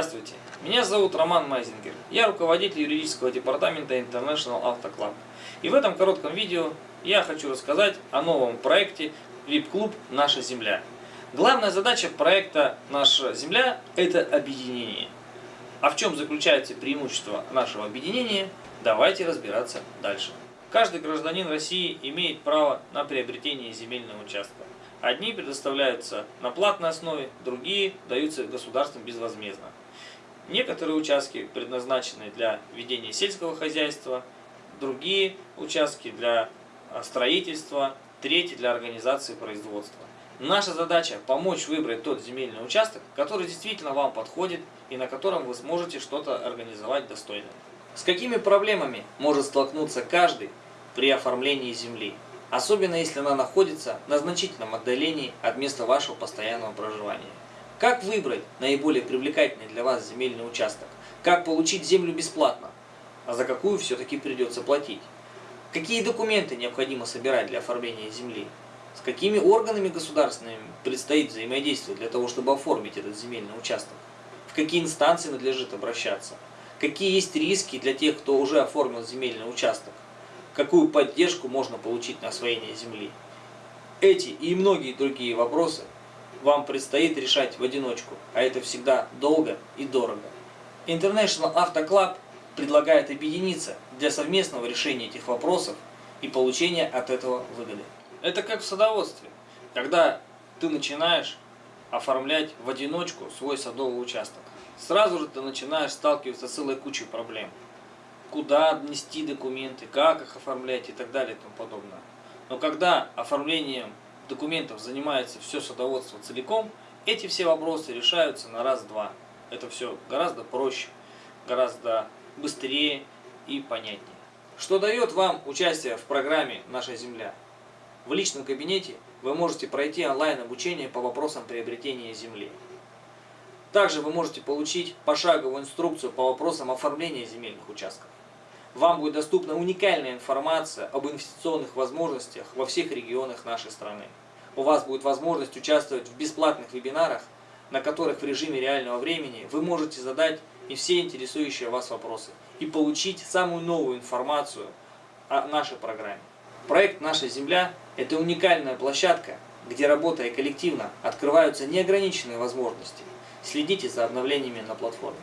Здравствуйте, меня зовут Роман Майзингер. Я руководитель юридического департамента International Auto Club. И в этом коротком видео я хочу рассказать о новом проекте VIP-клуб «Наша земля». Главная задача проекта «Наша земля» – это объединение. А в чем заключается преимущество нашего объединения, давайте разбираться дальше. Каждый гражданин России имеет право на приобретение земельного участка. Одни предоставляются на платной основе, другие даются государством безвозмездно. Некоторые участки предназначены для ведения сельского хозяйства, другие участки для а, строительства, третьи для организации производства. Наша задача помочь выбрать тот земельный участок, который действительно вам подходит и на котором вы сможете что-то организовать достойно. С какими проблемами может столкнуться каждый при оформлении земли? особенно если она находится на значительном отдалении от места вашего постоянного проживания. Как выбрать наиболее привлекательный для вас земельный участок? Как получить землю бесплатно? А за какую все-таки придется платить? Какие документы необходимо собирать для оформления земли? С какими органами государственными предстоит взаимодействовать для того, чтобы оформить этот земельный участок? В какие инстанции надлежит обращаться? Какие есть риски для тех, кто уже оформил земельный участок? какую поддержку можно получить на освоение земли. Эти и многие другие вопросы вам предстоит решать в одиночку, а это всегда долго и дорого. International Auto Club предлагает объединиться для совместного решения этих вопросов и получения от этого выгоды. Это как в садоводстве, когда ты начинаешь оформлять в одиночку свой садовый участок. Сразу же ты начинаешь сталкиваться с целой кучей проблем куда внести документы, как их оформлять и так далее и тому подобное. Но когда оформлением документов занимается все садоводство целиком, эти все вопросы решаются на раз-два. Это все гораздо проще, гораздо быстрее и понятнее. Что дает вам участие в программе «Наша земля»? В личном кабинете вы можете пройти онлайн обучение по вопросам приобретения земли. Также вы можете получить пошаговую инструкцию по вопросам оформления земельных участков вам будет доступна уникальная информация об инвестиционных возможностях во всех регионах нашей страны. У вас будет возможность участвовать в бесплатных вебинарах, на которых в режиме реального времени вы можете задать и все интересующие вас вопросы и получить самую новую информацию о нашей программе. Проект «Наша Земля» – это уникальная площадка, где работая коллективно открываются неограниченные возможности. Следите за обновлениями на платформе.